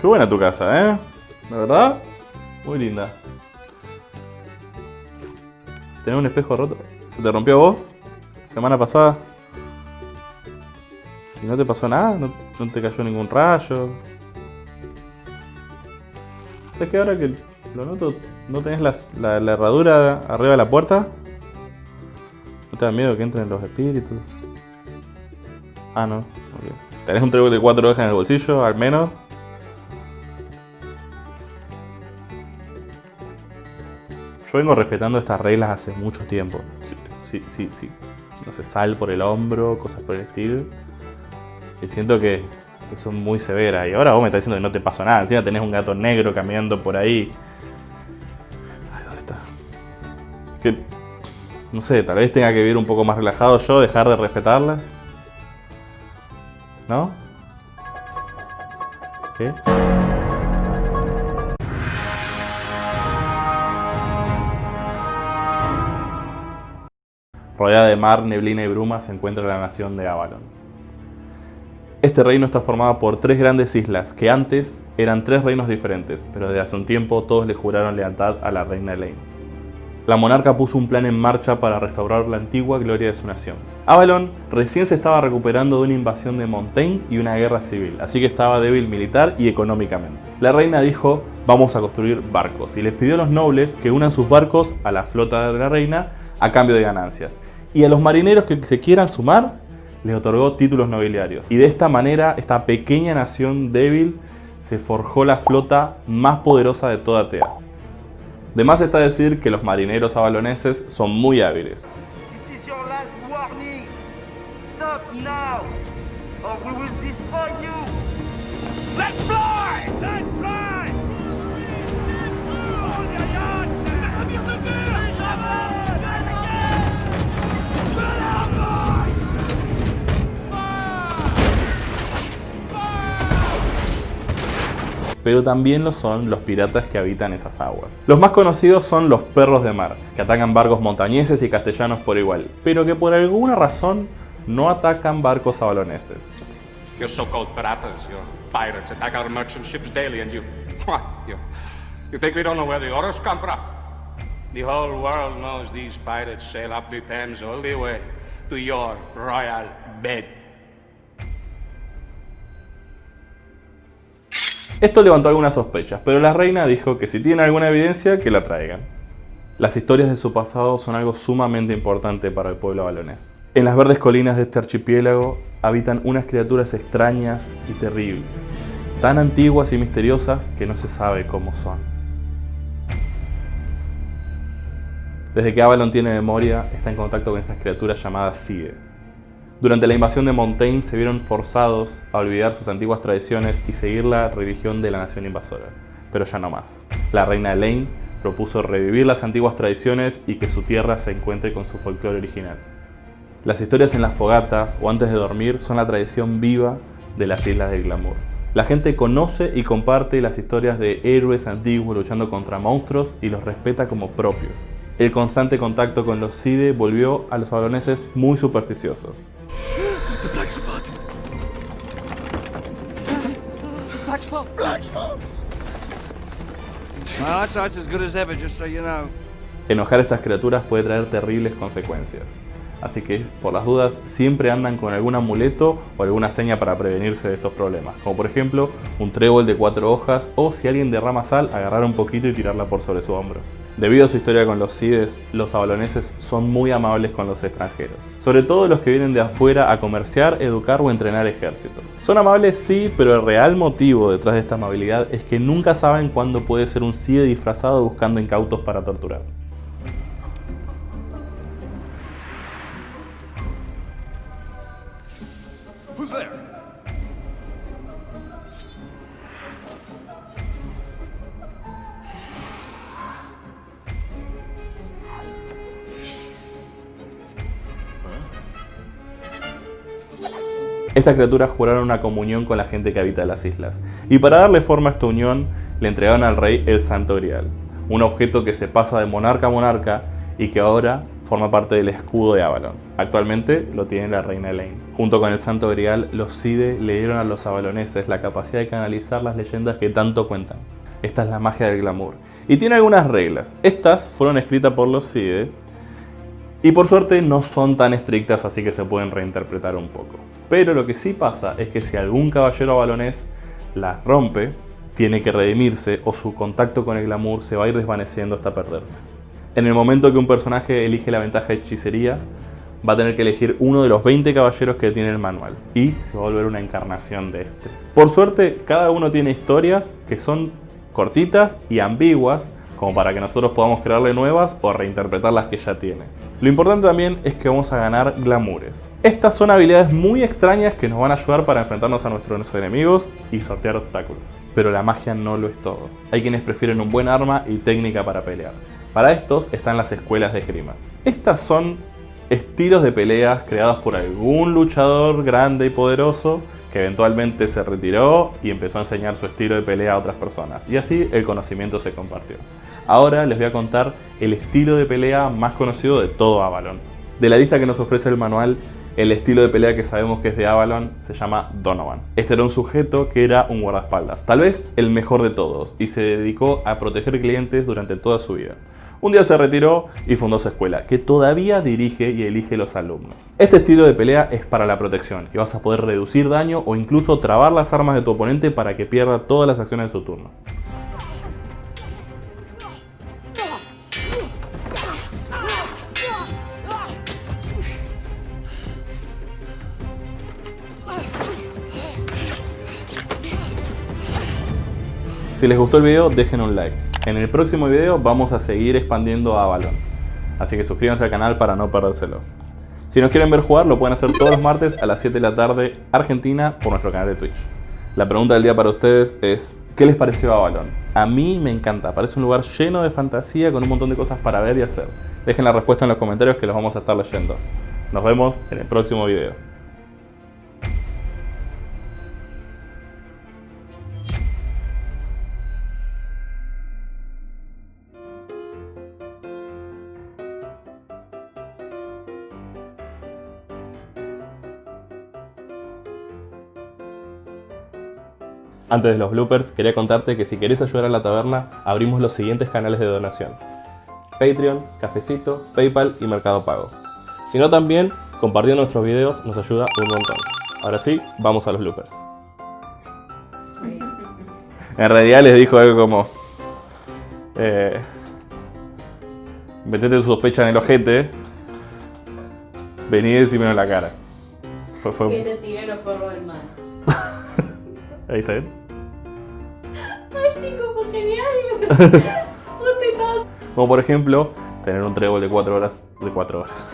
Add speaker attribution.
Speaker 1: Qué buena tu casa, ¿eh? ¿La verdad? Muy linda. ¿Tenés un espejo roto? ¿Se te rompió vos? ¿Semana pasada? ¿Y no te pasó nada? ¿No, te cayó ningún rayo? ¿Sabes que ahora que lo noto, no tenés la, herradura arriba de la puerta? ¿No te da miedo que entren los espíritus? Ah, no. ok. ¿Tenés un trébol de cuatro hojas en el bolsillo, al menos? Yo vengo respetando estas reglas hace mucho tiempo. Sí, sí, sí. No sé, sal por el hombro, cosas por el estilo. Y siento que, son muy severas. Y ahora vos me estás diciendo que no te pasó nada. Encima tenés un gato negro caminando por ahí. Ay, ¿dónde está? Que, no sé, tal vez tenga que vivir un poco más relajado yo, dejar de respetarlas. ¿No? ¿Qué? Rodeada de mar, neblina y bruma se encuentra la nación de Avalon. Este reino está formado por tres grandes islas que antes eran tres reinos diferentes, pero desde hace un tiempo todos le juraron lealtad a la reina Elaine. La monarca puso un plan en marcha para restaurar la antigua gloria de su nación. Avalon recién se estaba recuperando de una invasión de Montaigne y una guerra civil, así que estaba débil militar y económicamente. La reina dijo, vamos a construir barcos, y les pidió a los nobles que unan sus barcos a la flota de la reina a cambio de ganancias. Y a los marineros que se quieran sumar, les otorgó títulos nobiliarios. Y de esta manera, esta pequeña nación débil se forjó la flota más poderosa de toda Tea. De más está decir que los marineros avaloneses son muy hábiles.
Speaker 2: Let's fly! Let's fly!
Speaker 1: Pero también lo son los piratas que habitan esas aguas. Los más conocidos son los perros de mar, que atacan barcos montañeses y castellanos por igual, pero que por alguna razón no atacan barcos avaloneses.
Speaker 3: Your so-called piratas, your pirates attack our merchant ships daily and you... You, you think we don't know where the orders come from? The whole world knows these pirates sail up the Thames all the way to your royal bed.
Speaker 1: Esto levantó algunas sospechas, pero la reina dijo que si tienen alguna evidencia, que la traigan. Las historias de su pasado son algo sumamente importante para el pueblo balonés. En las verdes colinas de este archipiélago habitan unas criaturas extrañas y terribles, tan antiguas y misteriosas que no se sabe cómo son. Desde que Avalon tiene memoria, está en contacto con estas criaturas llamadas Side. Durante la invasión de Montaigne se vieron forzados a olvidar sus antiguas tradiciones y seguir la religión de la nación invasora, pero ya no más. La reina Elaine propuso revivir las antiguas tradiciones y que su tierra se encuentre con su folclore original. Las historias en las fogatas o antes de dormir son la tradición viva de las Islas del Glamour. La gente conoce y comparte las historias de héroes antiguos luchando contra monstruos y los respeta como propios. El constante contacto con los Side volvió a los avaloneses muy supersticiosos.
Speaker 4: Black spot.
Speaker 2: Black spot.
Speaker 5: My eyesight's as good as ever, just so you know.
Speaker 1: Enojar a estas criaturas puede traer terribles consecuencias. Así que, por las dudas, siempre andan con algún amuleto o alguna seña para prevenirse de estos problemas. Como por ejemplo, un trébol de cuatro hojas o si alguien derrama sal, agarrar un poquito y tirarla por sobre su hombro. Debido a su historia con los Cides, los avaloneses son muy amables con los extranjeros. Sobre todo los que vienen de afuera a comerciar, educar o entrenar ejércitos. Son amables sí, pero el real motivo detrás de esta amabilidad es que nunca saben cuándo puede ser un Cide disfrazado buscando incautos para torturar. Estas criaturas juraron una comunión con la gente que habita las islas, y para darle forma a esta unión le entregaron al rey el Santo Grial, un objeto que se pasa de monarca a monarca y que ahora forma parte del escudo de Avalon. Actualmente lo tiene la reina Elaine. Junto con el Santo Grial, los Side le dieron a los avaloneses la capacidad de canalizar las leyendas que tanto cuentan. Esta es la magia del glamour. Y tiene algunas reglas. Estas fueron escritas por los Side y por suerte no son tan estrictas así que se pueden reinterpretar un poco. Pero lo que sí pasa es que si algún caballero avalonés las rompe, tiene que redimirse o su contacto con el glamour se va a ir desvaneciendo hasta perderse. En el momento que un personaje elige la ventaja de hechicería, va a tener que elegir uno de los 20 caballeros que tiene el manual y se va a volver una encarnación de este. Por suerte, cada uno tiene historias que son cortitas y ambiguas como para que nosotros podamos crearle nuevas o reinterpretar las que ya tiene. Lo importante también es que vamos a ganar glamoures. Estas son habilidades muy extrañas que nos van a ayudar para enfrentarnos a nuestros enemigos y sortear obstáculos. Pero la magia no lo es todo. Hay quienes prefieren un buen arma y técnica para pelear. Para estos están las escuelas de esgrima. Estas son estilos de peleas creados por algún luchador grande y poderoso que eventualmente se retiró y empezó a enseñar su estilo de pelea a otras personas. Y así el conocimiento se compartió. Ahora les voy a contar el estilo de pelea más conocido de todo Avalon. De la lista que nos ofrece el manual, el estilo de pelea que sabemos que es de Avalon se llama Donovan. Este era un sujeto que era un guardaespaldas, tal vez el mejor de todos, y se dedicó a proteger clientes durante toda su vida. Un día se retiró y fundó su escuela, que todavía dirige y elige los alumnos. Este estilo de pelea es para la protección y vas a poder reducir daño o incluso trabar las armas de tu oponente para que pierda todas las acciones de su turno. Si les gustó el video, dejen un like. En el próximo video vamos a seguir expandiendo a Avalon. Así que suscríbanse al canal para no perdérselo. Si nos quieren ver jugar, lo pueden hacer todos los martes a las 7 de la tarde Argentina por nuestro canal de Twitch. La pregunta del día para ustedes es, ¿qué les pareció Avalon? A mí me encanta, parece un lugar lleno de fantasía con un montón de cosas para ver y hacer. Dejen la respuesta en los comentarios que los vamos a estar leyendo. Nos vemos en el próximo video. Antes de los bloopers, quería contarte que si querés ayudar a la taberna, abrimos los siguientes canales de donación. Patreon, Cafecito, Paypal y Mercado Pago. Si no también, compartiendo nuestros videos nos ayuda un montón. Ahora sí, vamos a los bloopers. En realidad les dijo algo como... Eh, metete tu sospecha en el ojete. Vení y decímelo en la cara. Fue, fue...
Speaker 6: Que te tire los polvos del mar.
Speaker 1: Ahí está bien.
Speaker 6: Fue genial.
Speaker 1: Como por ejemplo, tener un trébol de 4 horas de 4 horas.